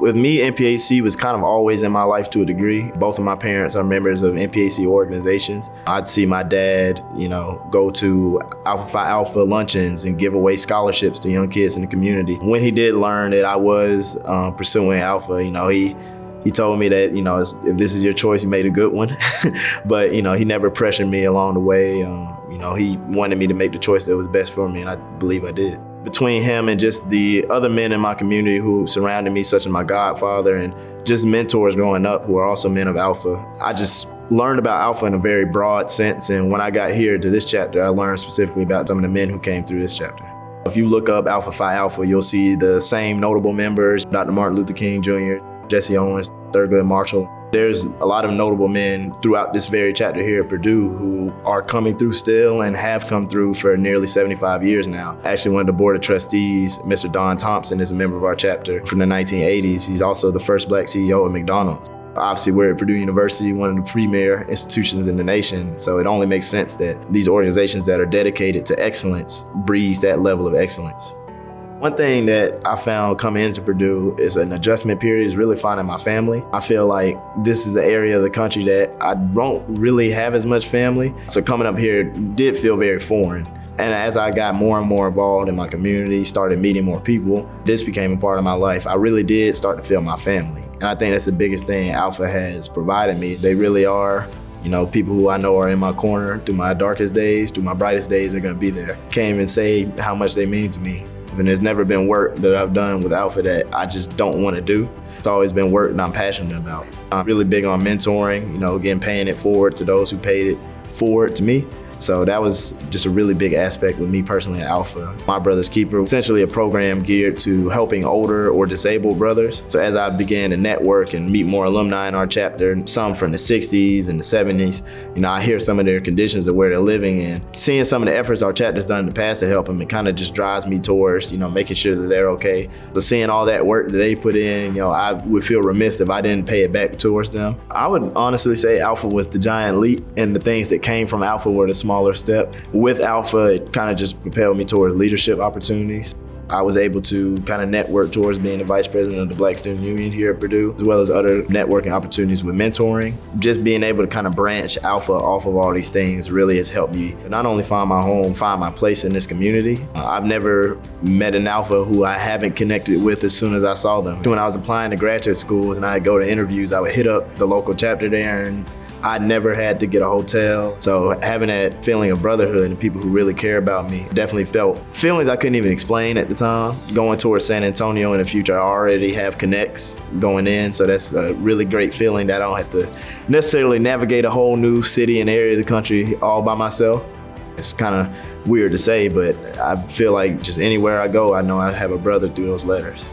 With me, NPHC was kind of always in my life to a degree. Both of my parents are members of NPHC organizations. I'd see my dad, you know, go to Alpha Phi Alpha luncheons and give away scholarships to young kids in the community. When he did learn that I was um, pursuing Alpha, you know, he he told me that, you know, if this is your choice, you made a good one. but, you know, he never pressured me along the way. Um, you know, he wanted me to make the choice that was best for me, and I believe I did between him and just the other men in my community who surrounded me, such as my godfather and just mentors growing up who are also men of Alpha. I just learned about Alpha in a very broad sense. And when I got here to this chapter, I learned specifically about some of the men who came through this chapter. If you look up Alpha Phi Alpha, you'll see the same notable members, Dr. Martin Luther King Jr., Jesse Owens, Thurgood Marshall, there's a lot of notable men throughout this very chapter here at Purdue who are coming through still and have come through for nearly 75 years now. Actually, one of the board of trustees, Mr. Don Thompson, is a member of our chapter from the 1980s. He's also the first black CEO of McDonald's. Obviously, we're at Purdue University, one of the premier institutions in the nation, so it only makes sense that these organizations that are dedicated to excellence breathe that level of excellence. One thing that I found coming into Purdue is an adjustment period is really finding my family. I feel like this is an area of the country that I don't really have as much family. So coming up here did feel very foreign. And as I got more and more involved in my community, started meeting more people, this became a part of my life. I really did start to feel my family. And I think that's the biggest thing Alpha has provided me. They really are you know, people who I know are in my corner through my darkest days, through my brightest days, They're gonna be there. Can't even say how much they mean to me. And there's never been work that I've done with Alpha that I just don't want to do. It's always been work that I'm passionate about. I'm really big on mentoring, you know, again, paying it forward to those who paid it forward to me. So that was just a really big aspect with me personally at Alpha. My Brother's Keeper, essentially a program geared to helping older or disabled brothers. So as I began to network and meet more alumni in our chapter, some from the 60s and the 70s, you know, I hear some of their conditions of where they're living and seeing some of the efforts our chapter's done in the past to help them, it kind of just drives me towards, you know, making sure that they're okay. So seeing all that work that they put in, you know, I would feel remiss if I didn't pay it back towards them. I would honestly say Alpha was the giant leap and the things that came from Alpha were the small smaller step. With Alpha, it kind of just propelled me towards leadership opportunities. I was able to kind of network towards being the vice president of the Black Student Union here at Purdue, as well as other networking opportunities with mentoring. Just being able to kind of branch Alpha off of all these things really has helped me not only find my home, find my place in this community. Uh, I've never met an Alpha who I haven't connected with as soon as I saw them. When I was applying to graduate schools and I'd go to interviews, I would hit up the local chapter there and I never had to get a hotel. So having that feeling of brotherhood and people who really care about me definitely felt feelings I couldn't even explain at the time. Going towards San Antonio in the future, I already have connects going in. So that's a really great feeling that I don't have to necessarily navigate a whole new city and area of the country all by myself. It's kind of weird to say, but I feel like just anywhere I go, I know I have a brother through those letters.